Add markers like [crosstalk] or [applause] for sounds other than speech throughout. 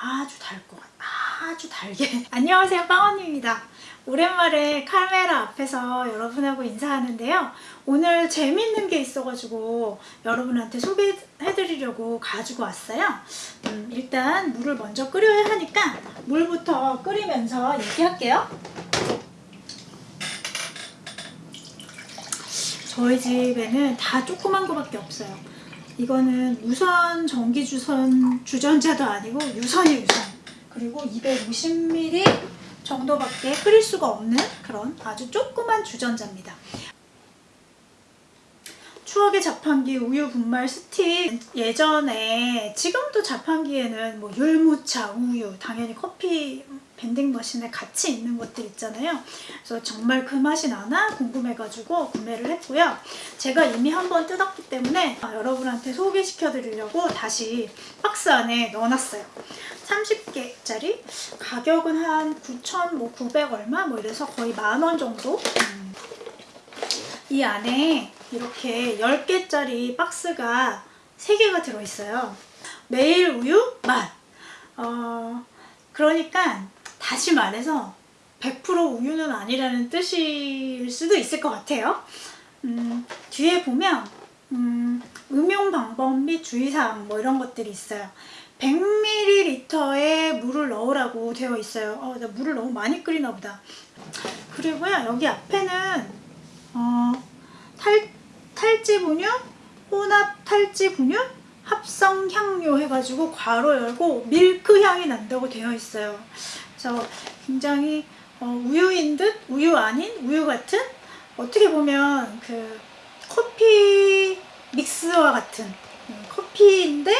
아주 달것 같아. 아주 달게. [laughs] 안녕하세요 빵언니입니다. 오랜만에 카메라 앞에서 여러분하고 인사하는데요. 오늘 재밌는 게 있어가지고 여러분한테 소개해드리려고 가지고 왔어요. 음, 일단 물을 먼저 끓여야 하니까 물부터 끓이면서 얘기할게요. 저희 집에는 다 조그만 거밖에 없어요. 이거는 무선 전기 주선 주전자도 아니고 유선이 유선. 그리고 250ml 정도밖에 끓일 수가 없는 그런 아주 조그만 주전자입니다. 추억의 자판기 우유 분말 스틱 예전에 지금도 자판기에는 뭐 율무차 우유 당연히 커피 밴딩 머신에 같이 있는 것들 있잖아요 그래서 정말 그 맛이 나나 궁금해가지고 구매를 했고요 제가 이미 한번 뜯었기 때문에 여러분한테 소개시켜 드리려고 다시 박스 안에 넣어놨어요 30개짜리 가격은 한 9,900 얼마 뭐 이래서 거의 만 원 정도 음. 이 안에 이렇게 10개짜리 박스가 3개가 들어있어요. 매일 우유 맛. 어, 그러니까 다시 말해서 100% 우유는 아니라는 뜻일 수도 있을 것 같아요. 음, 뒤에 보면 음, 음용 방법 및 주의사항 뭐 이런 것들이 있어요. 100ml에 물을 넣으라고 되어 있어요. 어, 나 물을 너무 많이 끓이나 보다. 그리고요, 여기 앞에는 어, 탈, 탈지 분유, 혼합 탈지 분유, 합성 향료 해가지고 괄호 열고 밀크 향이 난다고 되어 있어요. 그래서 굉장히 어, 우유인 듯 우유 아닌 우유 같은 어떻게 보면 그 커피 믹스와 같은 음, 커피인데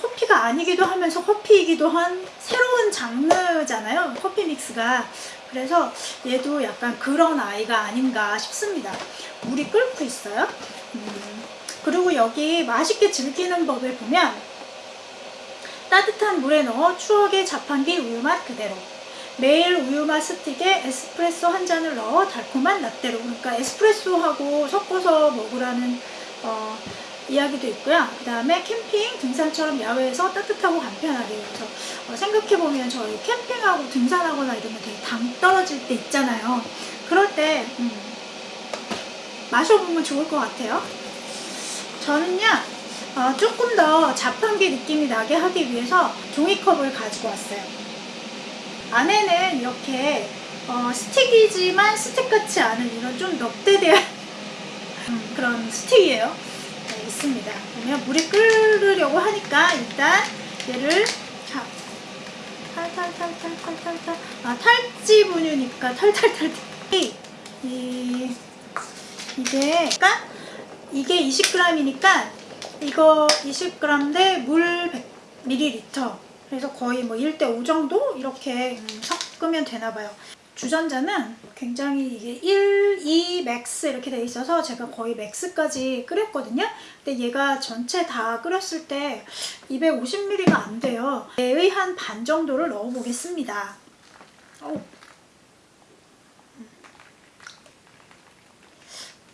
커피가 아니기도 하면서 커피이기도 한 새로운 장르잖아요. 커피 믹스가. 그래서 얘도 약간 그런 아이가 아닌가 싶습니다. 물이 끓고 있어요. 음, 그리고 여기 맛있게 즐기는 법을 보면 따뜻한 물에 넣어 추억의 자판기 우유맛 그대로 매일 우유맛 스틱에 에스프레소 한 잔을 넣어 달콤한 라떼로 그러니까 에스프레소하고 섞어서 먹으라는 어, 이야기도 있고요. 그 다음에 캠핑, 등산처럼 야외에서 따뜻하고 간편하게 그래서 어, 생각해보면 저희 캠핑하고 등산하거나 이러면 되게 당 떨어질 때 있잖아요. 그럴 때 음, 마셔보면 좋을 것 같아요. 저는요 어, 조금 더 자판기 느낌이 나게 하기 위해서 종이컵을 가지고 왔어요. 안에는 이렇게 어, 스틱이지만 스틱 같지 않은 이런 좀 넙대대한 [laughs] 음, 그런 스틱이에요. 네, 있습니다. 보면 물이 끓으려고 하니까 일단 얘를 자 탈탈탈탈탈탈탈 아 탈지 분유니까 탈탈탈탈 이, 이 이게 그러니까 이게 20g이니까 이거 20g 대 물 100ml 그래서 거의 뭐 1대 5 정도 이렇게 섞으면 되나 봐요. 주전자는 굉장히 이게 1, 2, max 이렇게 돼 있어서 제가 거의 max까지 끓였거든요. 근데 얘가 전체 다 끓였을 때 250ml가 안 돼요. 얘의 한 반 정도를 넣어 보겠습니다.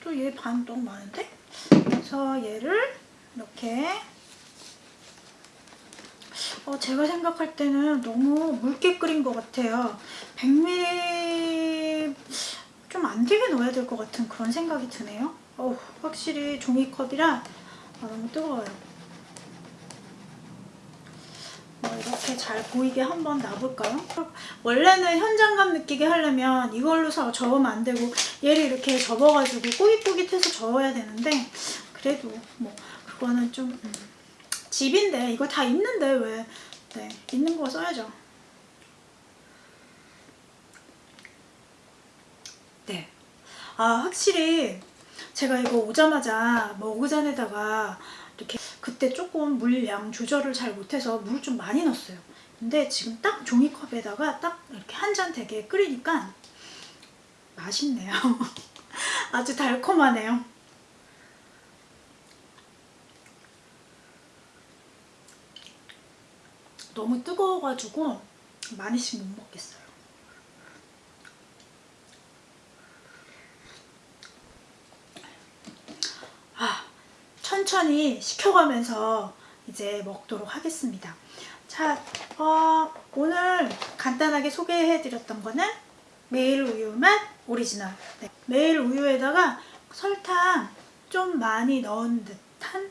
또얘 반 너무 많은데? 그래서 얘를 이렇게 어, 제가 생각할 때는 너무 묽게 끓인 것 같아요. 100ml 좀 안 되게 넣어야 될 것 같은 그런 생각이 드네요. 어, 확실히 종이컵이라 아, 너무 뜨거워요. 뭐 이렇게 잘 보이게 한번 놔볼까요? 원래는 현장감 느끼게 하려면 이걸로 저으면 안 되고 얘를 이렇게 접어가지고 꼬깃꼬깃해서 저어야 되는데 그래도 뭐 그거는 좀 음, 집인데 이거 다 있는데 왜 네, 있는 거 써야죠. 네. 아 확실히 제가 이거 오자마자 먹으잔에다가 이렇게 그때 조금 물량 조절을 잘 못해서 물을 좀 많이 넣었어요. 근데 지금 딱 종이컵에다가 딱 이렇게 한 잔 되게 끓이니까 맛있네요. [laughs] 아주 달콤하네요. 너무 뜨거워가지고 많이씩 못 먹겠어요. 아, 천천히 식혀가면서 이제 먹도록 하겠습니다. 자, 어, 오늘 간단하게 소개해드렸던 거는 매일 우유 맛 오리지널. 네. 매일 우유에다가 설탕 좀 많이 넣은 듯한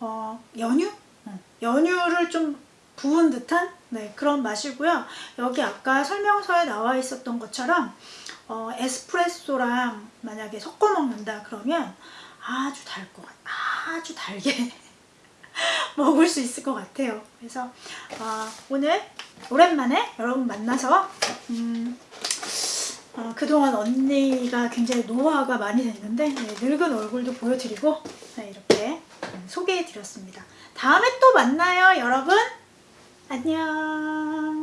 어, 연유? 어, 연유를 좀 부은 듯한 네, 그런 맛이고요. 여기 아까 설명서에 나와 있었던 것처럼 어, 에스프레소랑 만약에 섞어 먹는다 그러면 아주 달것 같, 아주 달게 [laughs] 먹을 수 있을 것 같아요. 그래서 어, 오늘 오랜만에 여러분 만나서 음, 어, 그동안 언니가 굉장히 노화가 많이 됐는데 네, 늙은 얼굴도 보여드리고 네, 이렇게 소개해드렸습니다. 다음에 또 만나요 여러분. 안녕